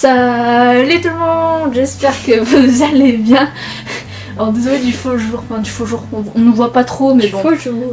Salut tout le monde, j'espère que vous allez bien. Alors désolé du faux jour, enfin du faux jour, on, ne voit pas trop mais bon.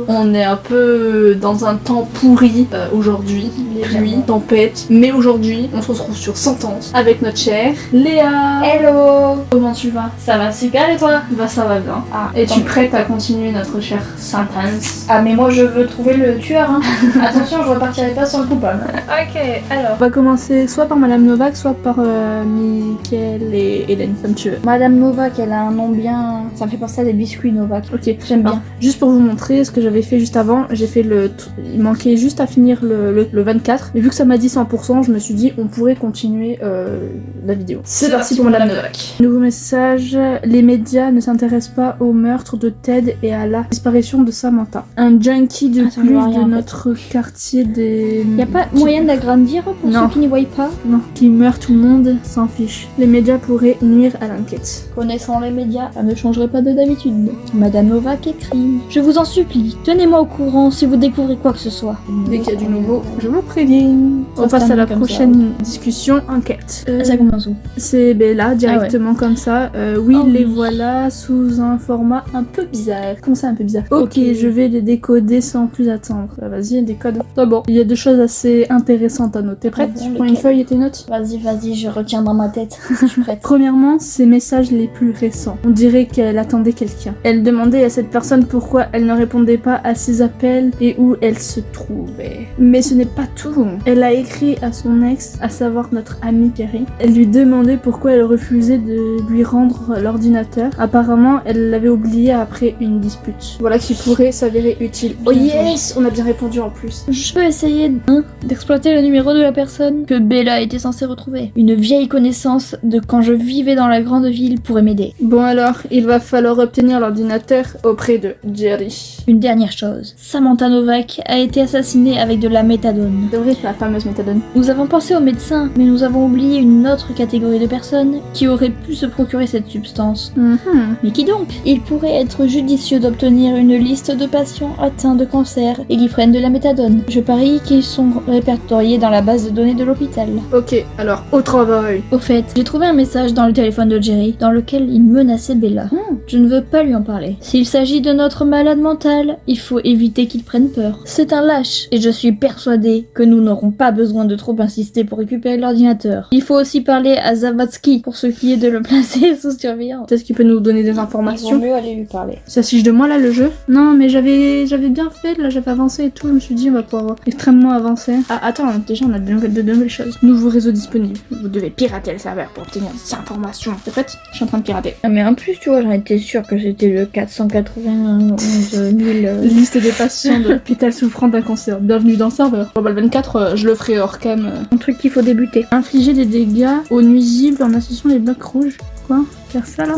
On est un peu dans un temps pourri euh, aujourd'hui, pluie, tempête. Mais aujourd'hui, on se retrouve sur Sentence avec notre chère Léa. Hello Comment tu vas? Ça va super et toi? Bah ça va bien. Ah, Es-tu prête à continuer notre chère Sentence? Ah mais moi je veux trouver le tueur hein. Attention, je repartirai pas sans le coupable. Ok, alors. On va commencer soit par Madame Novak, soit par euh, Mickaël et Hélène, comme tu veux. Madame Novak, elle a un nom bien... Ça me fait penser à des biscuits Novak. Ok, J'aime bien. Alors, juste pour vous montrer ce que j'avais fait juste avant, j'ai fait le. Il manquait juste à finir le, le, le 24. Et vu que ça m'a dit 100%, je me suis dit on pourrait continuer euh, la vidéo. C'est parti pour Madame Novak. Nouveau message les médias ne s'intéressent pas au meurtre de Ted et à la disparition de Samantha. Un junkie de Ah, plus de notre quartier des. Y a pas moyen d'agrandir pour Non. ceux qui n'y voient pas? Non, qui meurt tout le monde s'en fiche. Les médias pourraient nuire à l'enquête. Connaissant les médias, ça ne changerait pas de d'habitude. Madame Novak écrit Je vous en supplie, tenez-moi au courant si vous découvrez quoi que ce soit. Dès qu'il y a du nouveau, je vous préviens. On passe à la ça. prochaine discussion enquête. Euh, Ça commence où C'est Bella directement comme ça. Euh, oui, Oh les oui. voilà sous un format un peu bizarre. Comment ça, un peu bizarre ok, Ok. je vais les décoder sans plus attendre. Bah, Vas-y, décode. C'est bon. Il y a deux choses assez intéressantes à noter. Prête Ah bon, Tu prends une feuille et tes notes Vas-y, vas-y, je retiens dans ma tête. je suis prête. Premièrement, ces messages les plus récents. On dirait qu'elle attendait quelqu'un. Elle demandait à cette personne pourquoi elle ne répondait pas à ses appels et où elle se trouvait. Mais ce n'est pas tout. Elle a écrit à son ex, à savoir notre amie Kerry. Elle lui demandait pourquoi elle refusait de lui rendre l'ordinateur. Apparemment, elle l'avait oublié après une dispute. Voilà qui pourrait s'avérer utile. Oh yes On a bien répondu en plus. Je peux essayer hein, d'exploiter le numéro de la personne que Bella était censée retrouver. Une vieille connaissance de quand je vivais dans la grande ville pourrait m'aider. Bon alors, il va falloir obtenir l'ordinateur auprès de Jerry. Une dernière chose, Samantha Novak a été assassinée avec de la méthadone. Vrai, la fameuse méthadone. Nous avons pensé aux médecins, mais nous avons oublié une autre catégorie de personnes qui auraient pu se procurer cette substance. Mhm. Mais qui donc? Il pourrait être judicieux d'obtenir une liste de patients atteints de cancer et qui prennent de la méthadone. Je parie qu'ils sont répertoriés dans la base de données de l'hôpital. Ok, alors au travail. Au fait, j'ai trouvé un message dans le téléphone de Jerry dans lequel il menaçait Bella. Hmm. Je ne veux pas lui en parler. S'il s'agit de notre malade mental, il faut éviter qu'il prenne peur. C'est un lâche et je suis persuadée que nous n'aurons pas besoin de trop insister pour récupérer l'ordinateur. Il faut aussi parler à Zavatsky pour ce qui est de le placer sous surveillance. Peut-être qu'il peut nous donner des informations? mieux aller lui parler. Ça fiche de moi là le jeu? Non mais j'avais j'avais bien fait, là j'avais avancé et tout, je me suis dit on va pouvoir extrêmement avancer. Ah attends, déjà on a de nouvelles, de nouvelles choses. Nouveau réseau disponible. Vous devez pirater le serveur pour obtenir des informations. T'es prête Je suis en train de pirater. Ah, mais en plus, tu vois, j'en étais sûre que c'était le 491 000. euh, Liste des patients de l'hôpital souffrant d'un cancer. Bienvenue dans le serveur. Bon bah le 24, euh, je le ferai hors cam. euh. Un truc qu'il faut débuter. Infliger des dégâts aux nuisibles en associant les blocs rouges. Quoi? Faire ça là?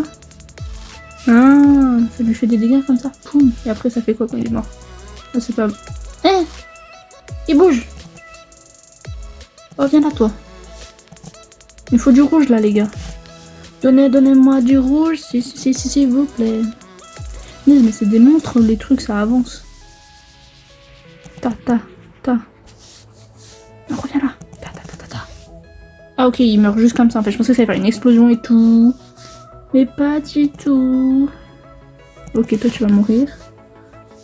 Ah, ça lui fait des dégâts comme ça. Poum. Et après ça fait quoi quand il est mort? Ah, c'est pas. Hein Il bouge Oh, viens là toi. Il faut du rouge là, les gars. Donnez, donnez-moi du rouge, si, si, si, s'il vous plaît. Mais, c'est des montres, les trucs, ça avance. Ta, ta, ta. Non, reviens là. Ta, ta, ta, ta, ta. Ah, ok, il meurt juste comme ça en fait. Je pensais que ça allait faire une explosion et tout. Mais pas du tout. Ok, toi tu vas mourir.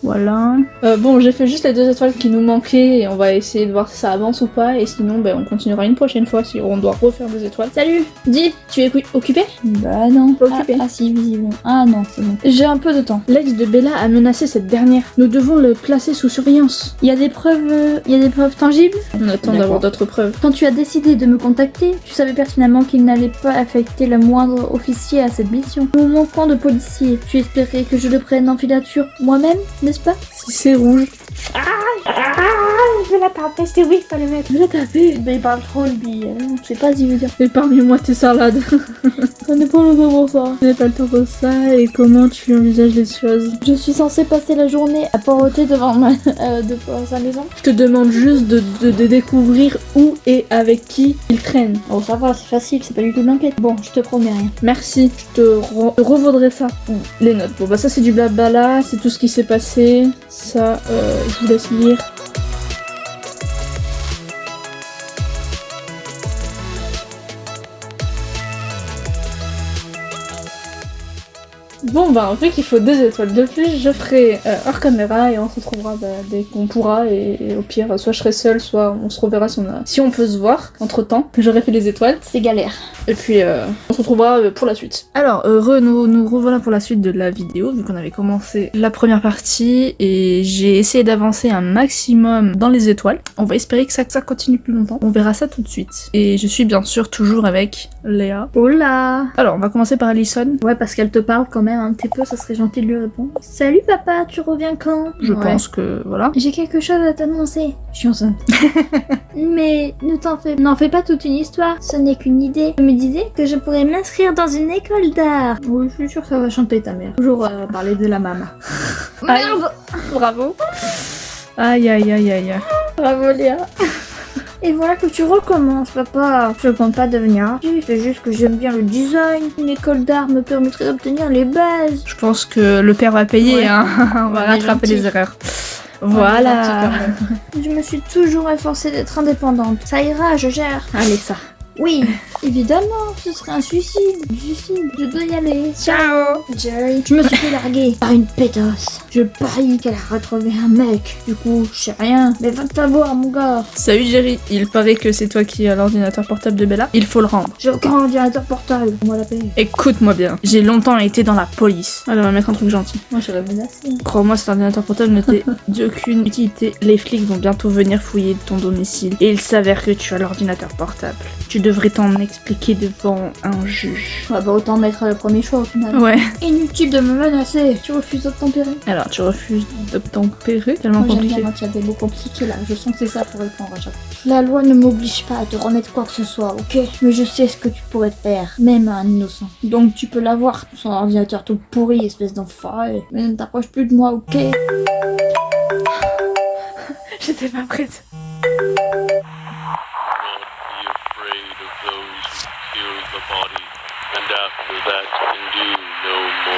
Voilà. Euh, bon, j'ai fait juste les deux étoiles qui nous manquaient et on va essayer de voir si ça avance ou pas. Et sinon, ben, on continuera une prochaine fois si on doit refaire des étoiles. Salut Dis, tu es occu- occupé? Bah non. Pas Ah, occupé. ah si, visiblement. Ah non, c'est bon. J'ai un peu de temps. L'ex de Bella a menacé cette dernière. Nous devons le placer sous surveillance. Il y a des preuves, euh, il y a des preuves tangibles? On attend d'avoir d'autres preuves. Quand tu as décidé de me contacter, tu savais pertinemment qu'il n'allait pas affecter le moindre officier à cette mission. Nous manquons de policiers. Tu espérais que je le prenne en filature moi-même, pas Si c'est rouge. Ah, Je vais la taper, c'était oui, fallait mettre. Je vais la taper. Mais il parle trop lui, euh, je sais pas s'il veut dire. Épargne-moi tes salades. Ça n'est pas le temps pour ça. Je n'ai pas le temps pour ça et comment tu envisages les choses? Je suis censée passer la journée à poireauter devant, ma, euh, devant sa maison. Je te demande juste de, de- de découvrir où et avec qui il traîne. Oh ça va, c'est facile, c'est pas du tout de l'enquête. Bon, je te promets rien. Merci, je te re- revaudrai ça. Les notes. Bon bah ça c'est du blabla, c'est tout ce qui s'est passé. Ça, euh, je vous laisse lire. Bon bah en fait il faut deux étoiles de plus, je ferai euh, hors caméra et on se retrouvera bah, dès qu'on pourra et, au pire soit je serai seule, soit on se reverra si on, si on peut se voir entre temps. J'aurai fait les étoiles C'est galère. Et puis euh, on se retrouvera euh, pour la suite. Alors heureux, nous, nous revoilà pour la suite de la vidéo vu qu'on avait commencé la première partie et j'ai essayé d'avancer un maximum dans les étoiles. On va espérer que ça, que ça continue plus longtemps. On verra ça tout de suite. Et je suis bien sûr toujours avec Léa. Hola Alors on va commencer par Alison. Ouais, parce qu'elle te parle quand même un petit peu, ça serait gentil de lui répondre. Salut papa, tu reviens quand? Je Ouais. pense que voilà. J'ai quelque chose à t'annoncer. Je suis enceinte. Mais ne t'en fais, n'en fais pas toute une histoire. Ce n'est qu'une idée. Je me disais que je pourrais m'inscrire dans une école d'art. Oui, je suis sûre que ça va chanter ta mère. Toujours euh, parler de la maman. Merde Bravo. Aïe aïe aïe aïe. aïe. Bravo Léa. Et voilà que tu recommences, papa. Je compte pas devenir artiste, c'est juste que j'aime bien le design. Une école d'art me permettrait d'obtenir les bases. Je pense que le père va payer, Ouais. hein. on va rattraper les erreurs. Voilà. Je me suis toujours efforcée d'être indépendante. Ça ira, je gère. Allez ça. Oui, évidemment, ce serait un suicide. Suicide, je dois y aller. Ciao. Jerry. Je me suis fait larguer par une pétasse. Je parie qu'elle a retrouvé un mec. Du coup, je sais rien. Mais va te la boire, mon gars. Salut Jerry, il paraît que c'est toi qui as l'ordinateur portable de Bella. Il faut le rendre. J'ai aucun ordinateur portable. Moi la paix. Écoute-moi bien, j'ai longtemps été dans la police. Allez, on va mettre un truc gentil. Moi, j'aurais menacé. Crois-moi, cet ordinateur portable n'était d'aucune utilité. Les flics vont bientôt venir fouiller ton domicile. Et il s'avère que tu as l'ordinateur portable. Tu devrais t'en expliquer devant un juge. On va pas autant mettre le premier choix au final. Ouais. Inutile de me menacer. Tu refuses d'obtempérer. Alors, tu refuses d'obtempérer Tellement Moi, compliqué. bien quand il y a des mots compliqués là. Je sens que c'est ça pour répondre à chaque fois. La loi ne m'oblige pas à te remettre quoi que ce soit, ok? Mais je sais ce que tu pourrais faire, même à un innocent. Donc tu peux l'avoir, son ordinateur tout pourri, espèce d'enfoiré. Mais ne t'approche plus de moi, ok? J'étais pas prête. And after that can do no more.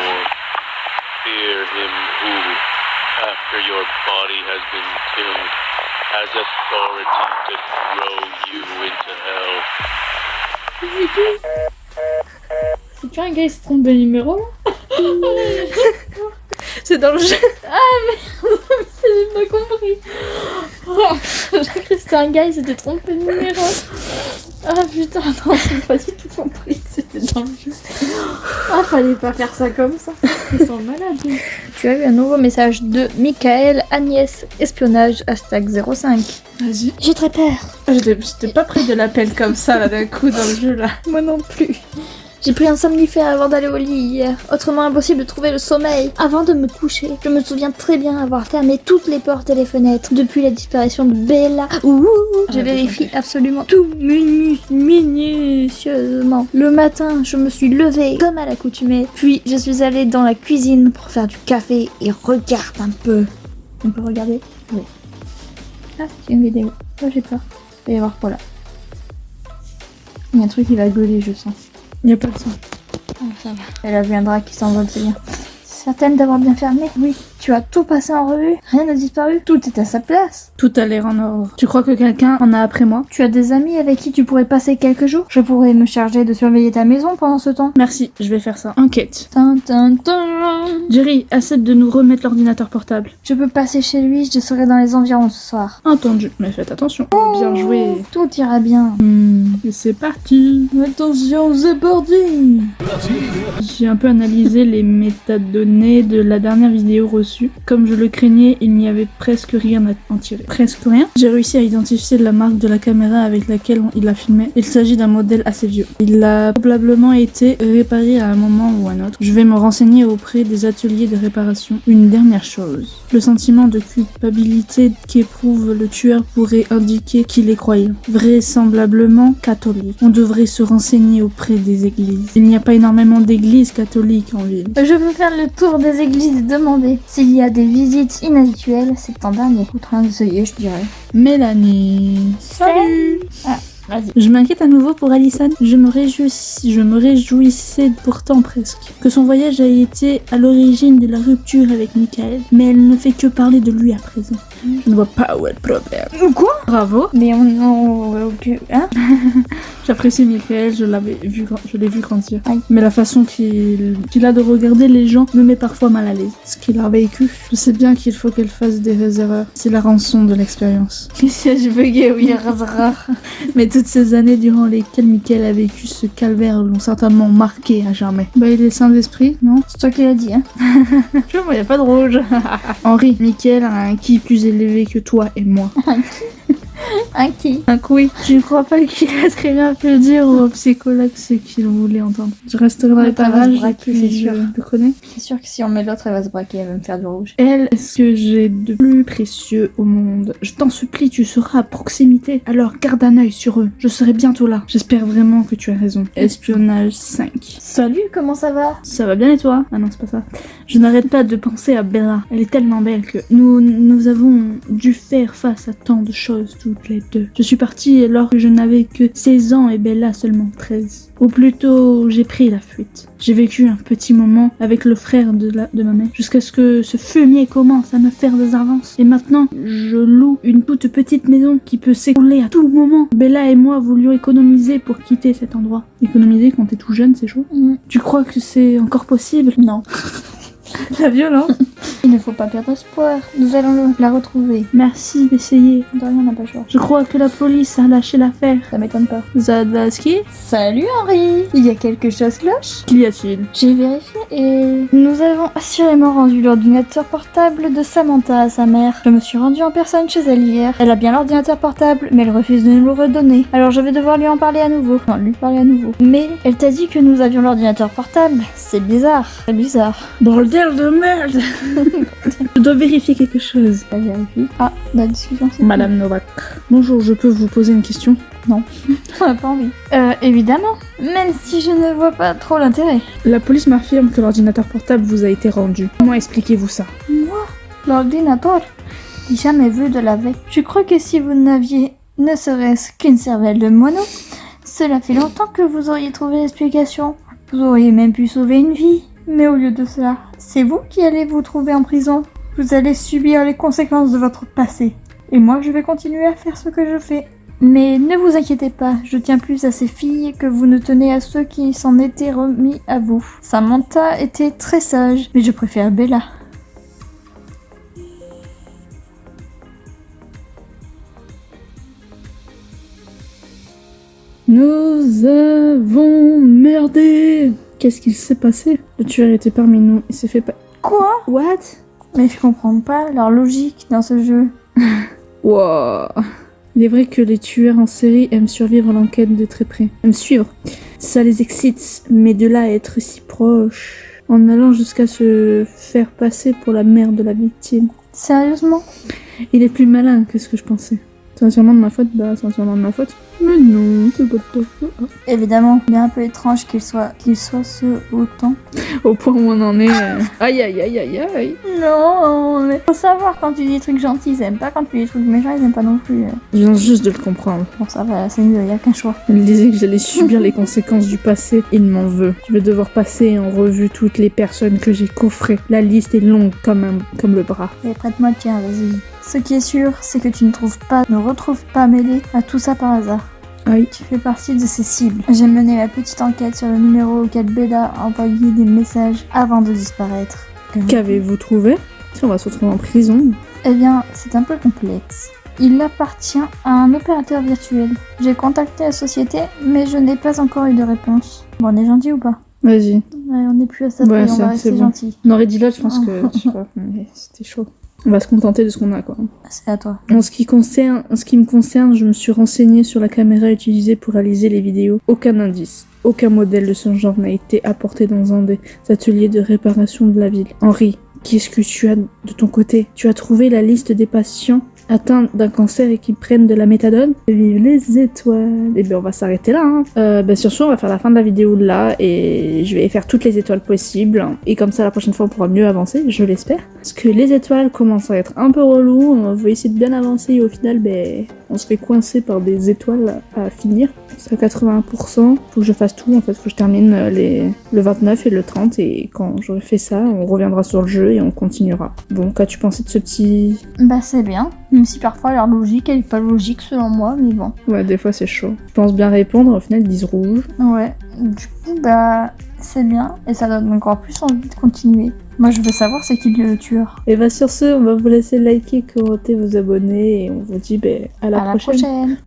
Fear him who, after your body has been killed, has authority to throw you into hell. C'est pas un gars qui se trompe de numéro C'est dans le jeu. J'ai pas compris. Oh, J'ai cru que c'était un gars, il s'était trompé de numéro. Ah putain, non, j'ai pas du tout compris dans le jeu. Ah, fallait pas faire ça comme ça. Ils sont malades. Tu as eu un nouveau message de Michael Agnès Espionnage hashtag 05. Vas-y. J'ai très peur. J'étais j'étais pas près de l'appel comme ça, là, d'un coup, dans le jeu, là. Moi non plus. J'ai pris un somnifère avant d'aller au lit hier. Autrement impossible de trouver le sommeil. Avant de me coucher, je me souviens très bien avoir fermé toutes les portes et les fenêtres depuis la disparition de Bella. Ouh, je Ah, vérifie absolument tout minu- minutieusement. Le matin, je me suis levée comme à l'accoutumée. Puis je suis allée dans la cuisine pour faire du café et regarde un peu. On peut regarder? Oui. Ah, c'est une vidéo. Oh, j'ai peur. Il va y avoir quoi là Il y a un truc qui va gueuler, je sens. Y a pas de son. Ah, ça va. Elle a vu un drap qui s'envole, c'est bien. Certaine d'avoir bien fermé? Oui. Tu as tout passé en revue Rien n'a disparu Tout est à sa place. Tout a l'air en ordre. Tu crois que quelqu'un en a après moi? Tu as des amis avec qui tu pourrais passer quelques jours? Je pourrais me charger de surveiller ta maison pendant ce temps. Merci, je vais faire ça. Enquête. Tin, tin, tin. Jerry, accepte de nous remettre l'ordinateur portable. Je peux passer chez lui, je serai dans les environs ce soir. Entendu, mais faites attention. Bien joué. Tout ira bien. Hmm, et c'est parti. Attention, c'est parti J'ai un peu analysé les métadonnées de la dernière vidéo reçue. Comme je le craignais, il n'y avait presque rien à en tirer. Presque rien. J'ai réussi à identifier la marque de la caméra avec laquelle il a filmé. Il s'agit d'un modèle assez vieux. Il a probablement été réparé à un moment ou un autre. Je vais me renseigner auprès des ateliers de réparation. Une dernière chose. Le sentiment de culpabilité qu'éprouve le tueur pourrait indiquer qu'il est croyant. Vraisemblablement catholique. On devrait se renseigner auprès des églises. Il n'y a pas énormément d'églises catholiques en ville. Je veux faire le tour des églises et demander s'il y a des visites inhabituelles ces temps derniers. Outre un je dirais. Mélanie. Salut. Ah, Vas-y. Je m'inquiète à nouveau pour Alison. Je me, réjouis- je me réjouissais pourtant presque que son voyage ait été à l'origine de la rupture avec Michael, mais elle ne fait que parler de lui à présent. Je ne vois pas où est le problème. Quoi? Bravo. Mais on... hein? J'apprécie Michael, je l'avais vu, je l'ai vu grandir. Aïe. Mais la façon qu'il a de regarder les gens me met parfois mal à l'aise. Ce qu'il a vécu, je sais bien qu'il faut qu'elle fasse des erreurs. C'est la rançon de l'expérience. Je buguais, oui, rare. Mais toutes ces années durant lesquelles Michael a vécu ce calvaire l'ont certainement marqué à jamais. Bah il est saint d'esprit, non? C'est toi qui l'as dit, hein Je vois, y a pas de rouge. Henri, Michael a un qui plus élevé que toi et moi. Un qui Un oui. Je ne crois pas qu'il a très bien pu dire au psychologue ce qu'il voulait entendre. Je resterai dans les parages et puis je le connais. C'est sûr que si on met l'autre, elle va se braquer, elle va me faire du rouge. Elle ce que j'ai de plus précieux au monde? Je t'en supplie, tu seras à proximité. Alors garde un œil sur eux. Je serai bientôt là. J'espère vraiment que tu as raison. Espionnage 5. Salut, comment ça va? Ça va bien et toi? Ah non, c'est pas ça. Je n'arrête pas de penser à Bella. Elle est tellement belle que nous, nous avons dû faire face à tant de choses toutes les deux. Je suis partie alors que je n'avais que 16 ans et Bella seulement 13. Ou plutôt, j'ai pris la fuite. J'ai vécu un petit moment avec le frère de, la, de ma mère, jusqu'à ce que ce fumier commence à me faire des avances. Et maintenant, je loue une toute petite maison qui peut s'écrouler à tout moment. Bella et moi voulions économiser pour quitter cet endroit. Économiser quand t'es tout jeune, c'est chaud. Tu crois que c'est encore possible? Non. La violence Il ne faut pas perdre espoir. Nous allons la retrouver. Merci d'essayer. De rien, on n'a pas le choix. Je crois que la police a lâché l'affaire. Ça m'étonne pas. Zadaski Salut Henri Il y a quelque chose cloche? Qu'y a-t-il? J'ai vérifié et nous avons assurément rendu l'ordinateur portable de Samantha à sa mère. Je me suis rendue en personne chez elle hier. Elle a bien l'ordinateur portable, mais elle refuse de nous le redonner. Alors je vais devoir lui en parler à nouveau. Non, lui parler à nouveau. Mais elle t'a dit que nous avions l'ordinateur portable. C'est bizarre. C'est bizarre. Bordel de merde Je dois vérifier quelque chose. Vérifie. Ah, la discussion c'est Madame Novak. Bonjour, je peux vous poser une question? On n'a pas envie. Euh, évidemment. Même si je ne vois pas trop l'intérêt. La police m'affirme que l'ordinateur portable vous a été rendu. Comment expliquez-vous ça? Moi? L'ordinateur? J'ai jamais vu de la veille. Je crois que si vous n'aviez ne serait-ce qu'une cervelle de moineau, cela fait longtemps que vous auriez trouvé l'explication. Vous auriez même pu sauver une vie. Mais au lieu de cela, c'est vous qui allez vous trouver en prison. Vous allez subir les conséquences de votre passé. Et moi, je vais continuer à faire ce que je fais. Mais ne vous inquiétez pas, je tiens plus à ces filles que vous ne tenez à ceux qui s'en étaient remis à vous. Samantha était très sage, mais je préfère Bella. Nous avons merdé Qu'est-ce qu'il s'est passé Le tueur était parmi nous. Il s'est fait pas... Quoi What Mais je comprends pas leur logique dans ce jeu. Wow. Il est vrai que les tueurs en série aiment survivre l'enquête de très près. Aiment suivre. Ça les excite, mais de là à être si proche, en allant jusqu'à se faire passer pour la mère de la victime. Sérieusement? Il est plus malin que ce que je pensais. C'est entièrement de ma faute Bah, c'est entièrement de ma faute. Mais non, c'est pas. Ah. Évidemment, il est un peu étrange qu'il soit, qu'il soit ce autant. Au point où on en est. euh, Aïe aïe aïe aïe aïe. Non, mais faut savoir quand tu dis des trucs gentils, ils aiment pas. Quand tu dis des trucs méchants, ils aiment pas non plus. Je viens juste de le comprendre. Bon, ça va, c'est mieux, y a qu'un choix. Il disait que j'allais subir les conséquences du passé. Il m'en veut. Je vais devoir passer en revue toutes les personnes que j'ai coffrées. La liste est longue comme, un- comme le bras. Et prête-moi le tien, vas-y. Ce qui est sûr, c'est que tu ne trouves pas, ne retrouves pas mêlé à tout ça par hasard. Aïe. Tu fais partie de ces cibles. J'ai mené ma petite enquête sur le numéro auquel Bella a envoyé des messages avant de disparaître. Qu'avez-vous trouvé? Si on va se retrouver en prison. Eh bien, c'est un peu complexe. Il appartient à un opérateur virtuel. J'ai contacté la société, mais je n'ai pas encore eu de réponse. Bon, on est gentil ou pas? Vas-y. Ouais, on n'est plus à ça, Ouais, on va rester bon. gentil. On aurait dit l'autre, je pense que. Mais c'était chaud. On va se contenter de ce qu'on a, quoi. C'est à toi. En ce, qui concerne, en ce qui me concerne, je me suis renseignée sur la caméra utilisée pour réaliser les vidéos. Aucun indice, aucun modèle de ce genre n'a été apporté dans un des ateliers de réparation de la ville. Henri, qu'est-ce que tu as de ton côté? Tu as trouvé la liste des patients atteints d'un cancer et qui prennent de la méthadone. Vive les étoiles Et bien on va s'arrêter là. Hein. Euh, ben, sur ce, on va faire la fin de la vidéo là et je vais faire toutes les étoiles possibles. Et comme ça, la prochaine fois, on pourra mieux avancer, je l'espère. Parce que les étoiles commencent à être un peu relou. On va essayer de bien avancer et au final, ben, on se fait coincer par des étoiles à finir. C'est à 81%. Faut que je fasse tout en fait. Faut que je termine euh, les... le 29 et le 30. Et quand j'aurai fait ça, on reviendra sur le jeu et on continuera. Bon, qu'as-tu pensé de ce petit. Bah c'est bien, même si parfois leur logique elle est pas logique selon moi, mais bon. Ouais, des fois c'est chaud. Je pense bien répondre, au final ils disent rouge. Ouais, du coup bah c'est bien et ça donne encore plus envie de continuer. Moi je veux savoir c'est qui le tueur. Et bah sur ce, on va vous laisser liker, commenter, vous abonner et on vous dit ben, à la à prochaine. la prochaine